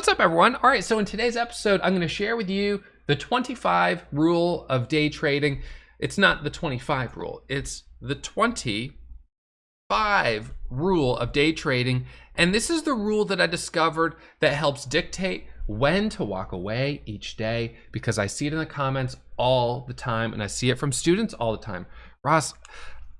What's up everyone? All right, so in today's episode, I'm gonna share with you the 25 rule of day trading. It's not the 25 rule, it's the 25 rule of day trading. And this is the rule that I discovered that helps dictate when to walk away each day because I see it in the comments all the time and I see it from students all the time. Ross,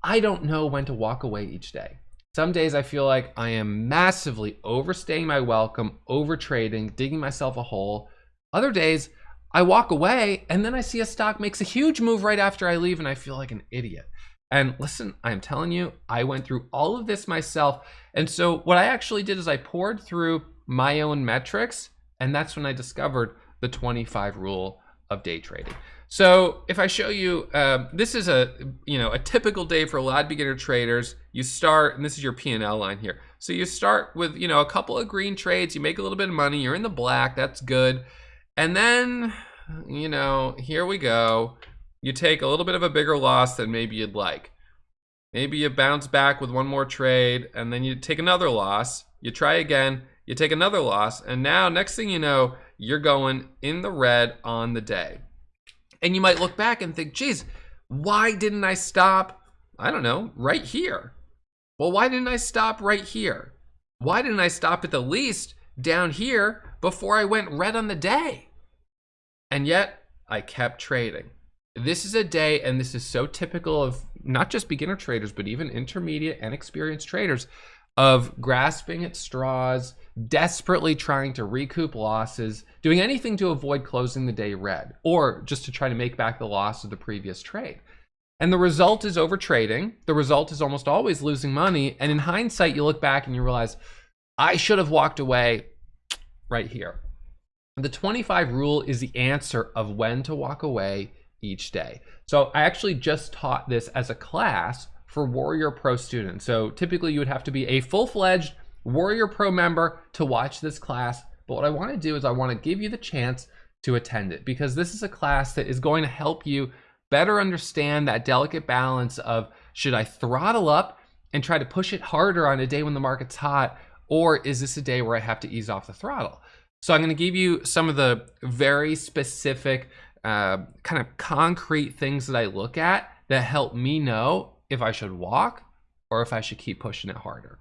I don't know when to walk away each day. Some days I feel like I am massively overstaying my welcome, over trading, digging myself a hole. Other days I walk away and then I see a stock makes a huge move right after I leave and I feel like an idiot. And listen, I'm telling you, I went through all of this myself. And so what I actually did is I poured through my own metrics and that's when I discovered the 25 rule of day trading. So if I show you, uh, this is a you know a typical day for a lot of beginner traders. You start, and this is your P&L line here. So you start with you know a couple of green trades. You make a little bit of money. You're in the black. That's good. And then you know here we go. You take a little bit of a bigger loss than maybe you'd like. Maybe you bounce back with one more trade, and then you take another loss. You try again. You take another loss, and now next thing you know, you're going in the red on the day. And you might look back and think, geez, why didn't I stop, I don't know, right here? Well, why didn't I stop right here? Why didn't I stop at the least down here before I went red on the day? And yet I kept trading. This is a day, and this is so typical of not just beginner traders, but even intermediate and experienced traders of grasping at straws, desperately trying to recoup losses, doing anything to avoid closing the day red, or just to try to make back the loss of the previous trade. And the result is overtrading. The result is almost always losing money. And in hindsight, you look back and you realize, I should have walked away right here. The 25 rule is the answer of when to walk away each day. So I actually just taught this as a class for Warrior Pro students. So typically you would have to be a full-fledged Warrior Pro member to watch this class. But what I want to do is I want to give you the chance to attend it because this is a class that is going to help you better understand that delicate balance of should I throttle up and try to push it harder on a day when the market's hot or is this a day where I have to ease off the throttle? So I'm going to give you some of the very specific uh, kind of concrete things that I look at that help me know if I should walk or if I should keep pushing it harder.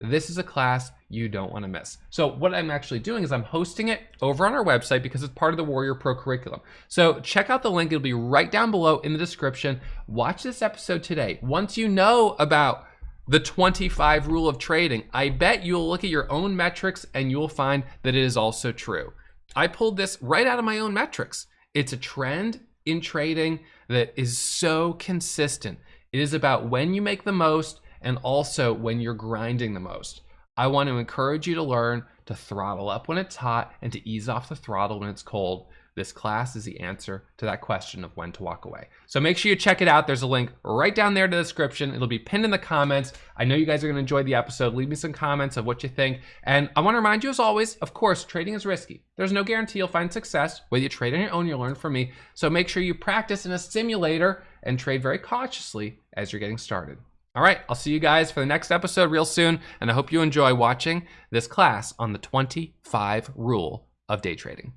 This is a class you don't want to miss. So what I'm actually doing is I'm hosting it over on our website because it's part of the Warrior Pro curriculum. So check out the link. It'll be right down below in the description. Watch this episode today. Once you know about the 25 rule of trading, I bet you'll look at your own metrics and you'll find that it is also true. I pulled this right out of my own metrics. It's a trend in trading that is so consistent. It is about when you make the most and also when you're grinding the most. I want to encourage you to learn to throttle up when it's hot and to ease off the throttle when it's cold. This class is the answer to that question of when to walk away. So make sure you check it out. There's a link right down there in the description. It'll be pinned in the comments. I know you guys are gonna enjoy the episode. Leave me some comments of what you think. And I wanna remind you as always, of course, trading is risky. There's no guarantee you'll find success. Whether you trade on your own, you'll learn from me. So make sure you practice in a simulator and trade very cautiously as you're getting started. All right, I'll see you guys for the next episode real soon, and I hope you enjoy watching this class on the 25 rule of day trading.